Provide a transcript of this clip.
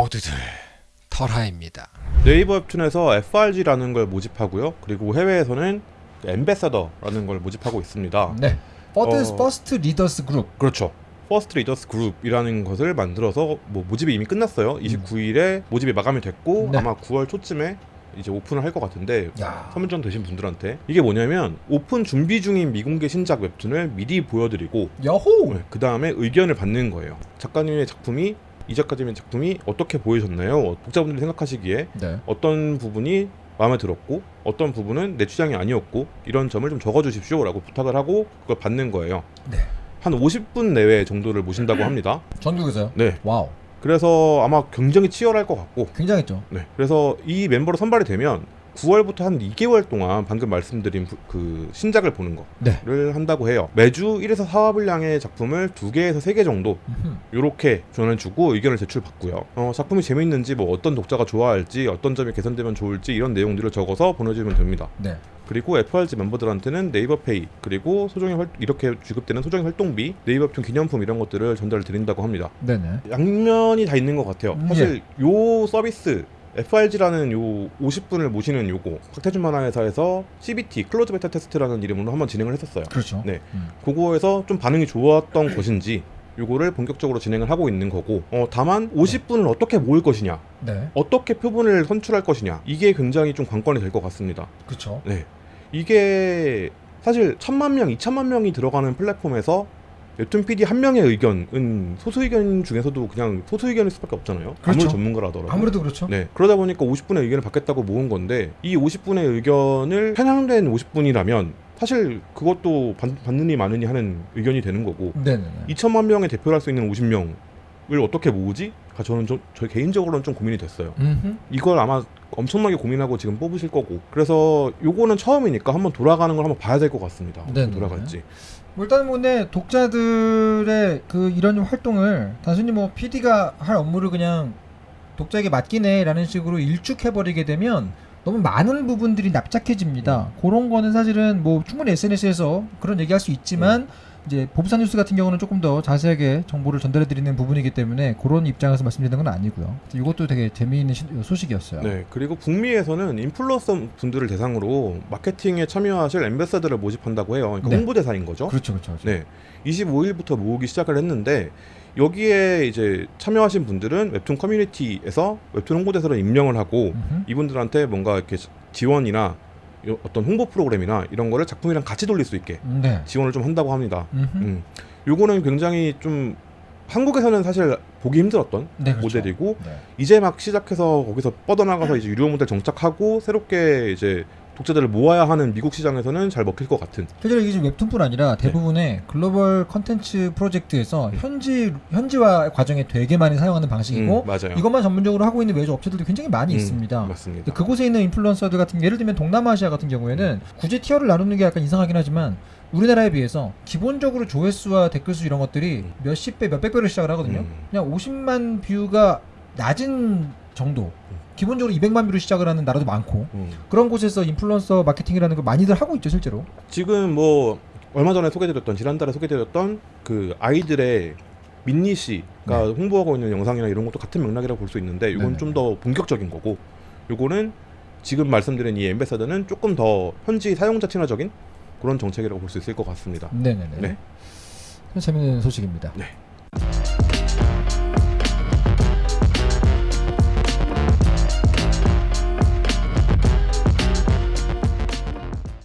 모두들 털하입니다. 네이버 웹툰에서 FRG라는 걸 모집하고요. 그리고 해외에서는 ambassador라는 걸 모집하고 있습니다. 네. First, 어. First Readers Group. 그렇죠. First Readers Group이라는 것을 만들어서 뭐 모집이 이미 끝났어요. 29일에 모집이 마감이 됐고 음. 네. 아마 9월 초쯤에 이제 오픈을 할 것 같은데 야. 선발 되신 분들한테 이게 뭐냐면 오픈 준비 중인 미공개 신작 웹툰을 미리 보여드리고 여호. 그 다음에 의견을 받는 거예요. 작가님의 작품이 이 작가님의 작품이 어떻게 보이셨나요? 독자분들이 생각하시기에 네. 어떤 부분이 마음에 들었고 어떤 부분은 내 취향이 아니었고 이런 점을 좀 적어주십시오라고 부탁을 하고 그걸 받는 거예요. 네. 한 50분 내외 정도를 모신다고 합니다. 전국에서요. 네. 와우. 그래서 아마 굉장히 치열할 것 같고 굉장했죠. 네. 그래서 이 멤버로 선발이 되면 9월부터 한 2개월 동안 방금 말씀드린 부- 그 신작을 보는 네. 거를 한다고 해요. 매주 1에서 4화 분량의 작품을 2개에서 3개 정도. 이렇게 전해주고 의견을 제출받고요. 어, 작품이 재밌는지 뭐 어떤 독자가 좋아할지 어떤 점이 개선되면 좋을지 이런 내용들을 적어서 보내주면 됩니다. 네. 그리고 FRG 멤버들한테는 네이버 페이 그리고 소정의 활, 이렇게 지급되는 소정의 활동비, 네이버품 기념품 이런 것들을 전달을 드린다고 합니다. 네네. 양면이 다 있는 것 같아요. 음, 사실 요 서비스 FRG라는 요 50분을 모시는 요거 박태준 만화회사에서 CBT close beta test라는 이름으로 한번 진행을 했었어요. 그렇죠. 네. 음. 그거에서 좀 반응이 좋았던 것인지 요거를 본격적으로 진행을 하고 있는 거고 어, 다만 50분을 어떻게 모을 것이냐 네. 어떻게 표본을 선출할 것이냐 이게 굉장히 좀 관건이 될 것 같습니다 그렇죠. 네 이게 사실 천만 명, 이천만 명이 들어가는 플랫폼에서 웹툰 PD 한 명의 의견은 소수 의견 중에서도 그냥 소수 의견일 수밖에 없잖아요 그렇죠. 아무리 전문가라더라도 아무래도 그렇죠. 네 그러다 보니까 50분의 의견을 받겠다고 모은 건데 이 50분의 의견을 편향된 50분이라면 사실 그것도 받, 받느니 마느니 하는 의견이 되는 거고 네네네. 2천만 명의 대표를 할 수 있는 50명을 어떻게 모으지? 가 저는 좀, 저 개인적으로는 좀 고민이 됐어요. 음흠. 이걸 아마 엄청나게 고민하고 지금 뽑으실 거고 그래서 요거는 처음이니까 한번 돌아가는 걸 한번 봐야 될 것 같습니다. 어떻게 네네네. 돌아갈지. 뭐 일단 뭐 네, 독자들의 그 이런 활동을 단순히 뭐 PD가 할 업무를 그냥 독자에게 맡기네라는 식으로 일축해 버리게 되면 너무 많은 부분들이 납작해집니다. 그런 거는 사실은 뭐 충분히 SNS에서 그런 얘기할 수 있지만 이제 보부사 뉴스 같은 경우는 조금 더 자세하게 정보를 전달해 드리는 부분이기 때문에 그런 입장에서 말씀드리는 건 아니고요. 이것도 되게 재미있는 시- 소식이었어요. 네. 그리고 북미에서는 인플루언서 분들을 대상으로 마케팅에 참여하실 엠베서더를 모집한다고 해요. 그러니까 네. 홍보대사인 거죠. 그렇죠, 그렇죠. 그렇죠. 네. 25일부터 모으기 시작을 했는데 여기에 이제 참여하신 분들은 웹툰 커뮤니티에서 웹툰 홍보대사로 임명을 하고 음흠. 이분들한테 뭔가 이렇게 지원이나 요- 어떤 홍보 프로그램이나 이런 거를 작품이랑 같이 돌릴 수 있게 네. 지원을 좀 한다고 합니다. 음. 요거는 굉장히 좀 한국에서는 사실 보기 힘들었던 네, 그렇죠. 모델이고 네. 이제 막 시작해서 거기서 뻗어나가서 이제 유료 모델 정착하고 새롭게 이제 독자들을 모아야 하는 미국 시장에서는 잘 먹힐 것 같은 실제로 이게 지금 웹툰뿐 아니라 대부분의 글로벌 컨텐츠 프로젝트에서 현지 현지화 과정에 되게 많이 사용하는 방식이고 음. 이것만 전문적으로 하고 있는 외주 업체들도 굉장히 많이 음, 있습니다. 맞습니다. 그곳에 있는 인플루언서들 같은 예를 들면 동남아시아 같은 경우에는 굳이 티어를 나누는 게 약간 이상하긴 하지만 우리나라에 비해서 기본적으로 조회수와 댓글 수 이런 것들이 음. 몇십 배, 몇백 배로 시작을 하거든요. 음. 그냥 50만 뷰가 낮은 정도. 기본적으로 200만 뷰로 시작을 하는 나라도 많고 음. 그런 곳에서 인플루언서 마케팅이라는 걸 많이들 하고 있죠 실제로. 지금 뭐 얼마 전에 소개드렸던 지난달에 소개드렸던 그 아이들의 민니 씨가 네. 홍보하고 있는 영상이나 이런 것도 같은 맥락이라고 볼 수 있는데 이건. 좀 더 본격적인 거고 요거는 지금 말씀드린 이 엠베서더는 조금 더 현지 사용자 친화적인 그런 정책이라고 볼 수 있을 것 같습니다. 네네네. 네. 재밌는 소식입니다. 네.